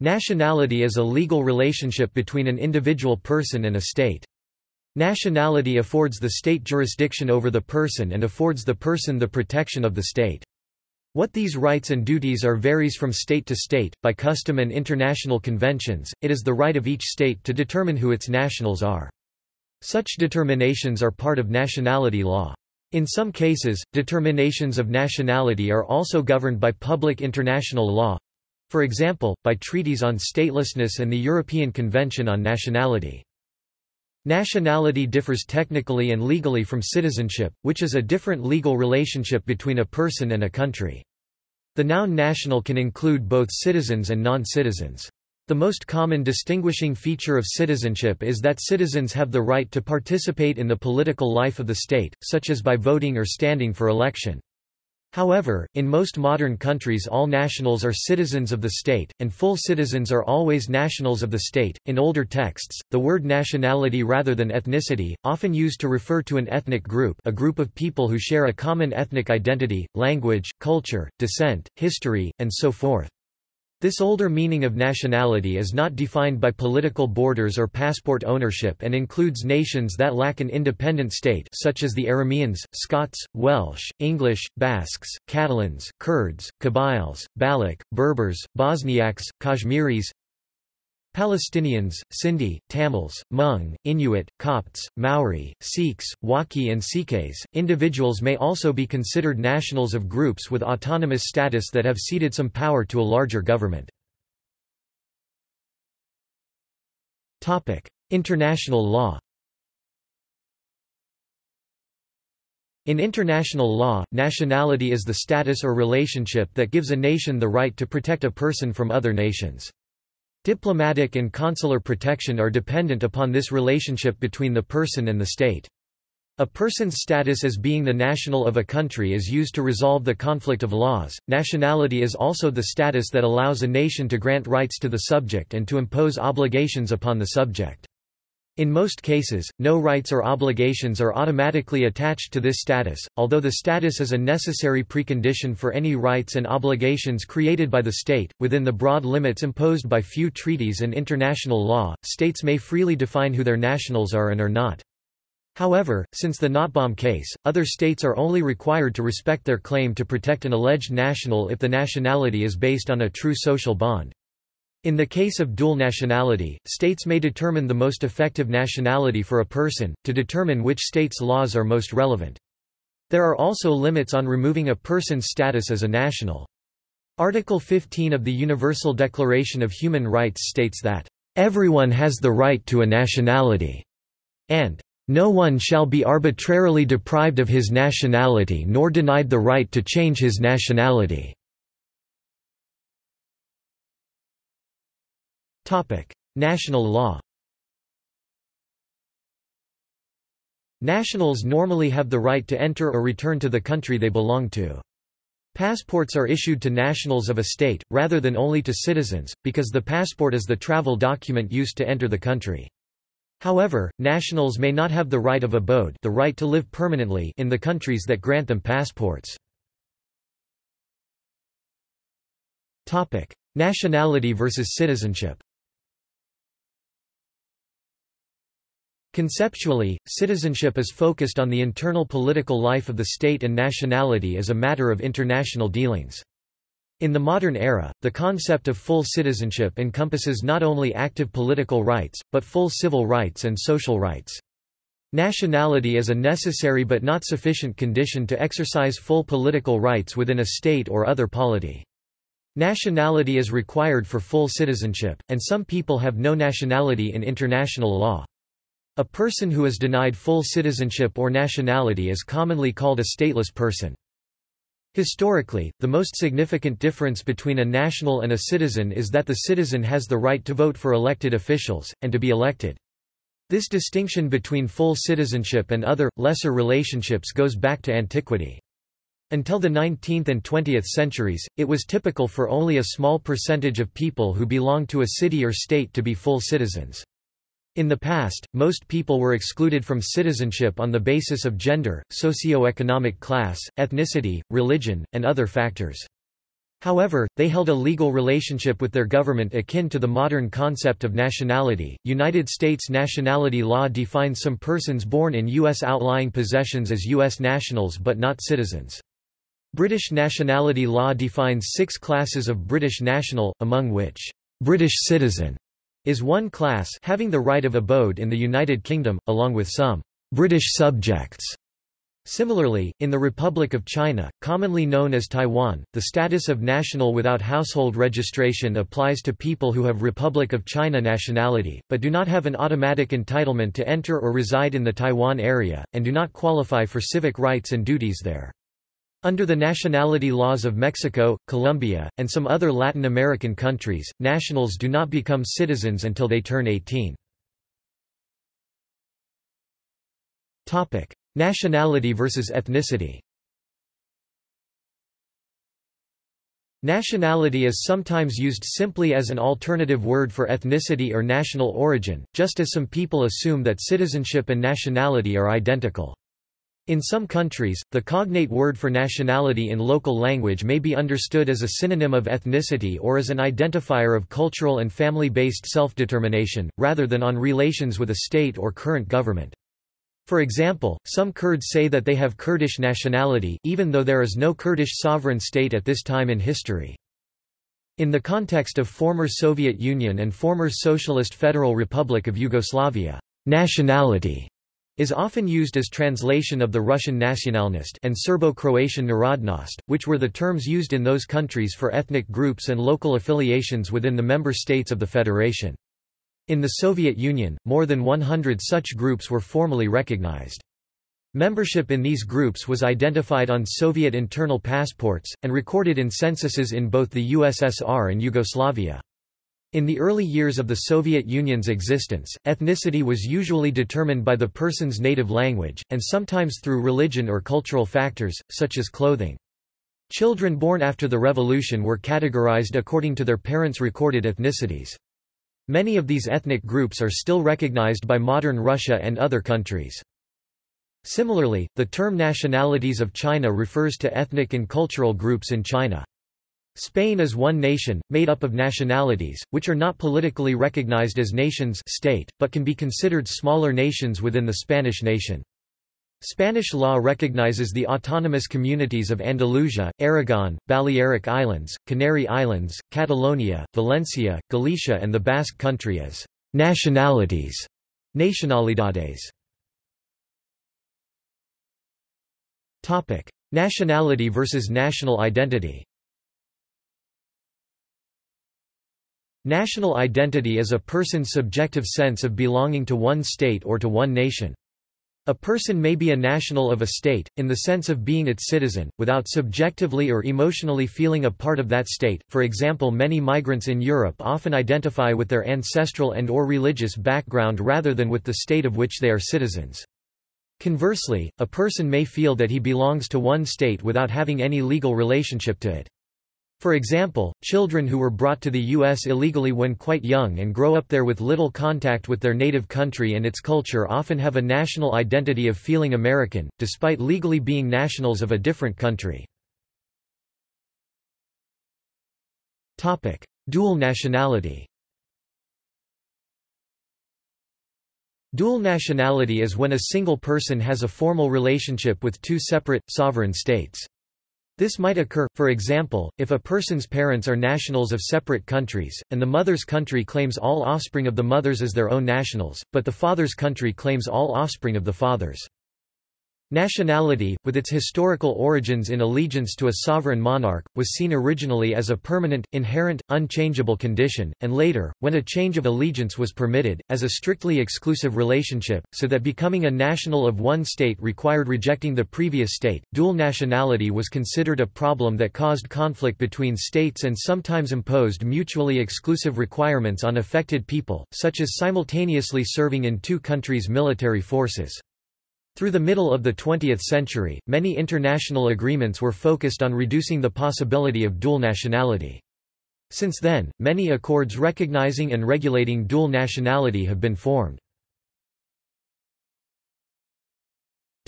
Nationality is a legal relationship between an individual person and a state. Nationality affords the state jurisdiction over the person and affords the person the protection of the state. What these rights and duties are varies from state to state, by custom and international conventions, it is the right of each state to determine who its nationals are. Such determinations are part of nationality law. In some cases, determinations of nationality are also governed by public international law, for example, by treaties on statelessness and the European Convention on Nationality. Nationality differs technically and legally from citizenship, which is a different legal relationship between a person and a country. The noun national can include both citizens and non-citizens. The most common distinguishing feature of citizenship is that citizens have the right to participate in the political life of the state, such as by voting or standing for election. However, in most modern countries all nationals are citizens of the state, and full citizens are always nationals of the state. In older texts, the word nationality rather than ethnicity, often used to refer to an ethnic group a group of people who share a common ethnic identity, language, culture, descent, history, and so forth. This older meaning of nationality is not defined by political borders or passport ownership and includes nations that lack an independent state such as the Arameans, Scots, Welsh, English, Basques, Catalans, Kurds, Kabyles, Baloch, Berbers, Bosniaks, Kashmiris, Palestinians, Sindhi, Tamils, Hmong, Inuit, Copts, Maori, Sikhs, Wakhi and Sikhs. Individuals may also be considered nationals of groups with autonomous status that have ceded some power to a larger government. Topic: International law. In international law, nationality is the status or relationship that gives a nation the right to protect a person from other nations. Diplomatic and consular protection are dependent upon this relationship between the person and the state. A person's status as being the national of a country is used to resolve the conflict of laws. Nationality is also the status that allows a nation to grant rights to the subject and to impose obligations upon the subject. In most cases, no rights or obligations are automatically attached to this status, although the status is a necessary precondition for any rights and obligations created by the state. Within the broad limits imposed by few treaties and international law, states may freely define who their nationals are and are not. However, since the Nottebohm case, other states are only required to respect their claim to protect an alleged national if the nationality is based on a true social bond. In the case of dual nationality, states may determine the most effective nationality for a person, to determine which state's laws are most relevant. There are also limits on removing a person's status as a national. Article 15 of the Universal Declaration of Human Rights states that, "...everyone has the right to a nationality," and "...no one shall be arbitrarily deprived of his nationality nor denied the right to change his nationality." Topic: National law. Nationals normally have the right to enter or return to the country they belong to. Passports are issued to nationals of a state, rather than only to citizens, because the passport is the travel document used to enter the country. However, nationals may not have the right of abode the right to live permanently in the countries that grant them passports. Nationality versus citizenship Conceptually, citizenship is focused on the internal political life of the state and nationality as a matter of international dealings. In the modern era, the concept of full citizenship encompasses not only active political rights, but full civil rights and social rights. Nationality is a necessary but not sufficient condition to exercise full political rights within a state or other polity. Nationality is required for full citizenship, and some people have no nationality in international law. A person who is denied full citizenship or nationality is commonly called a stateless person. Historically, the most significant difference between a national and a citizen is that the citizen has the right to vote for elected officials, and to be elected. This distinction between full citizenship and other, lesser relationships goes back to antiquity. Until the 19th and 20th centuries, it was typical for only a small percentage of people who belonged to a city or state to be full citizens. In the past, most people were excluded from citizenship on the basis of gender, socio-economic class, ethnicity, religion, and other factors. However, they held a legal relationship with their government akin to the modern concept of nationality. United States nationality law defines some persons born in U.S. outlying possessions as U.S. nationals but not citizens. British nationality law defines six classes of British national, among which British citizen is one class having the right of abode in the United Kingdom, along with some British subjects. Similarly, in the Republic of China, commonly known as Taiwan, the status of national without household registration applies to people who have Republic of China nationality, but do not have an automatic entitlement to enter or reside in the Taiwan area, and do not qualify for civic rights and duties there. Under the nationality laws of Mexico, Colombia, and some other Latin American countries, nationals do not become citizens until they turn 18. Nationality versus ethnicity Nationality is sometimes used simply as an alternative word for ethnicity or national origin, just as some people assume that citizenship and nationality are identical. In some countries, the cognate word for nationality in local language may be understood as a synonym of ethnicity or as an identifier of cultural and family-based self-determination, rather than on relations with a state or current government. For example, some Kurds say that they have Kurdish nationality even though there is no Kurdish sovereign state at this time in history. In the context of former Soviet Union and former Socialist Federal Republic of Yugoslavia, nationality is often used as translation of the Russian nationalnost and Serbo-Croatian narodnost, which were the terms used in those countries for ethnic groups and local affiliations within the member states of the federation. In the Soviet Union, more than 100 such groups were formally recognized. Membership in these groups was identified on Soviet internal passports, and recorded in censuses in both the USSR and Yugoslavia. In the early years of the Soviet Union's existence, ethnicity was usually determined by the person's native language, and sometimes through religion or cultural factors, such as clothing. Children born after the revolution were categorized according to their parents' recorded ethnicities. Many of these ethnic groups are still recognized by modern Russia and other countries. Similarly, the term nationalities of China refers to ethnic and cultural groups in China. Spain is one nation, made up of nationalities, which are not politically recognized as nations state, but can be considered smaller nations within the Spanish nation. Spanish law recognizes the autonomous communities of Andalusia, Aragon, Balearic Islands, Canary Islands, Catalonia, Valencia, Galicia and the Basque Country as nationalities nacionalidades. Nationality versus national identity National identity is a person's subjective sense of belonging to one state or to one nation. A person may be a national of a state, in the sense of being its citizen, without subjectively or emotionally feeling a part of that state. For example many migrants in Europe often identify with their ancestral and or religious background rather than with the state of which they are citizens. Conversely, a person may feel that he belongs to one state without having any legal relationship to it. For example, children who were brought to the U.S. illegally when quite young and grow up there with little contact with their native country and its culture often have a national identity of feeling American, despite legally being nationals of a different country. Dual nationality Dual nationality is when a single person has a formal relationship with two separate, sovereign states. This might occur, for example, if a person's parents are nationals of separate countries, and the mother's country claims all offspring of the mothers as their own nationals, but the father's country claims all offspring of the fathers. Nationality, with its historical origins in allegiance to a sovereign monarch, was seen originally as a permanent, inherent, unchangeable condition, and later, when a change of allegiance was permitted, as a strictly exclusive relationship, so that becoming a national of one state required rejecting the previous state. Dual nationality was considered a problem that caused conflict between states and sometimes imposed mutually exclusive requirements on affected people, such as simultaneously serving in two countries' military forces. Through the middle of the 20th century, many international agreements were focused on reducing the possibility of dual nationality. Since then, many accords recognizing and regulating dual nationality have been formed.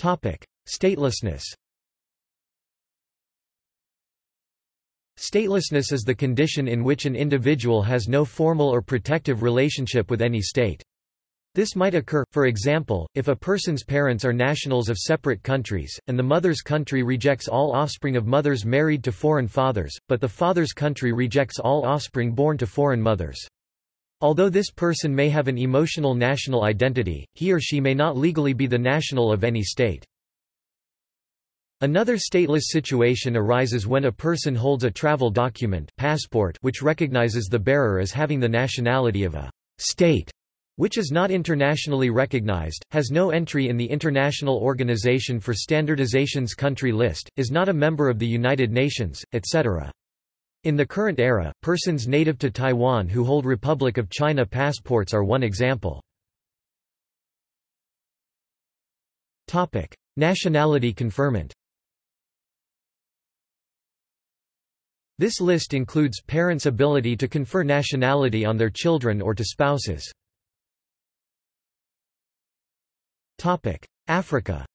Statelessness Statelessness is the condition in which an individual has no formal or protective relationship with any state. This might occur, for example, if a person's parents are nationals of separate countries, and the mother's country rejects all offspring of mothers married to foreign fathers, but the father's country rejects all offspring born to foreign mothers. Although this person may have an emotional national identity, he or she may not legally be the national of any state. Another stateless situation arises when a person holds a travel document passport which recognizes the bearer as having the nationality of a state which is not internationally recognized, has no entry in the International Organization for Standardization's country list, is not a member of the United Nations, etc. In the current era, persons native to Taiwan who hold Republic of China passports are one example. Nationality conferment This list includes parents' ability to confer nationality on their children or to spouses. Africa.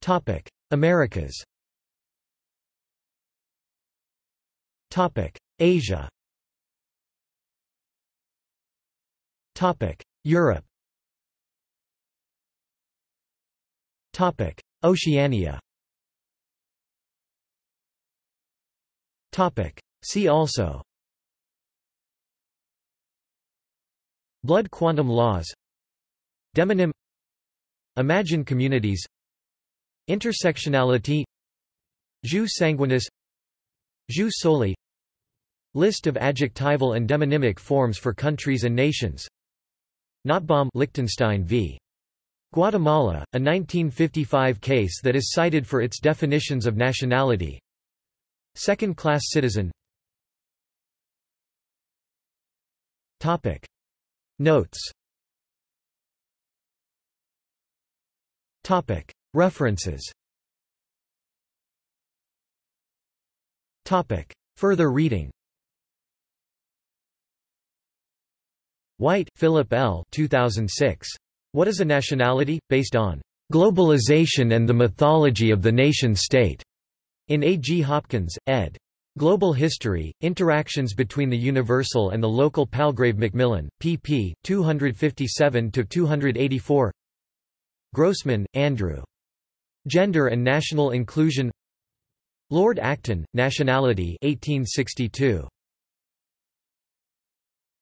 Topic: Americas. Topic: Asia. Topic: Europe. Topic: Oceania. Topic: See also Blood quantum laws Demonym Imagine communities Intersectionality Jus sanguinis Jus soli List of adjectival and demonymic forms for countries and nations Nottebohm Liechtenstein v. Guatemala, a 1955 case that is cited for its definitions of nationality Second-class citizen Topic. Notes. References. Further reading White, Philip L. 2006. What is a Nationality? Based on Globalization and the Mythology of the Nation-State. In A. G. Hopkins, ed. Global History, Interactions between the Universal and the Local Palgrave Macmillan, pp. 257–284 Grossman, Andrew. Gender and National Inclusion Lord Acton, Nationality 1862.